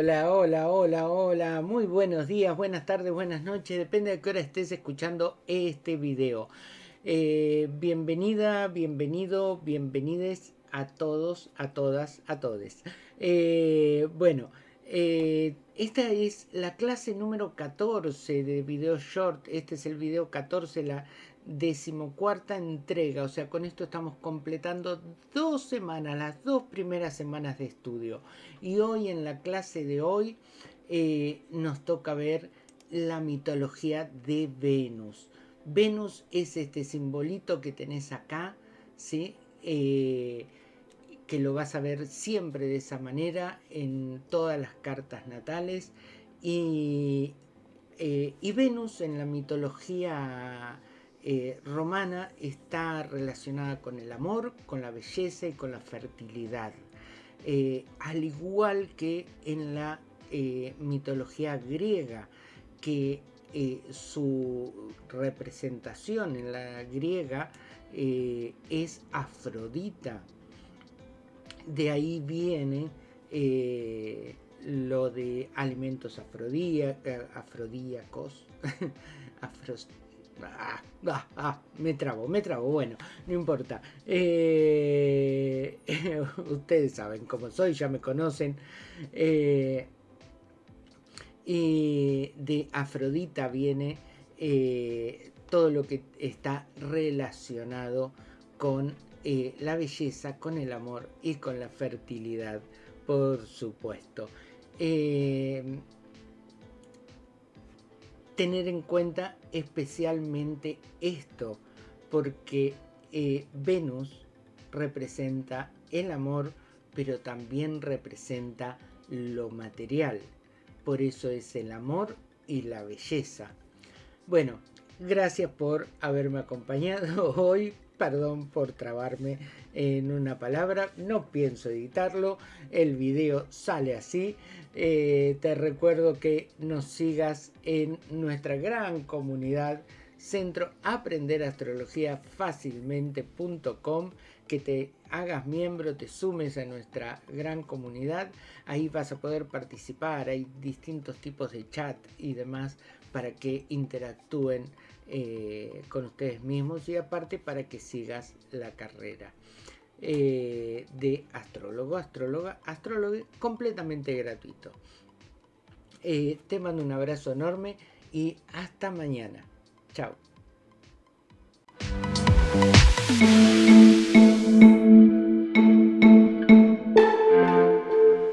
Hola, hola, hola, hola. Muy buenos días, buenas tardes, buenas noches. Depende de qué hora estés escuchando este video. Eh, bienvenida, bienvenido, bienvenides a todos, a todas, a todes. Eh, bueno eh, esta es la clase número 14 de video short. Este es el video 14, la decimocuarta entrega. O sea, con esto estamos completando dos semanas, las dos primeras semanas de estudio. Y hoy en la clase de hoy eh, nos toca ver la mitología de Venus. Venus es este simbolito que tenés acá, ¿sí? Eh, que lo vas a ver siempre de esa manera en todas las cartas natales. Y, eh, Venus en la mitología romana está relacionada con el amor, con la belleza y con la fertilidad. al igual que en la eh, mitología griega, que eh, su representación en la griega eh, es Afrodita. De ahí viene lo de alimentos afrodíacos, ah, ah, ah, me trabo, me trabo, bueno, no importa. ustedes saben cómo soy, ya me conocen. Eh, de Afrodita viene eh, todo lo que está relacionado con eh, la belleza, con el amor y con la fertilidad, por supuesto. tener en cuenta especialmente esto, porque Venus representa el amor, pero también representa lo material por eso es el amor y la belleza. Bueno, gracias por haberme acompañado hoy. Perdón por trabarme en una palabra, no pienso editarlo, el video sale así. Eh, te recuerdo que nos sigas en nuestra gran comunidad centro aprender astrología fácilmente.com que te hagas miembro, te sumes a nuestra gran comunidad, ahí vas a poder participar, hay distintos tipos de chat y demás para que interactúen eh, con ustedes mismos y aparte para que sigas la carrera eh, de astrólogo, astróloga, astrólogo completamente gratuito. Eh, te mando un abrazo enorme y hasta mañana. Chao.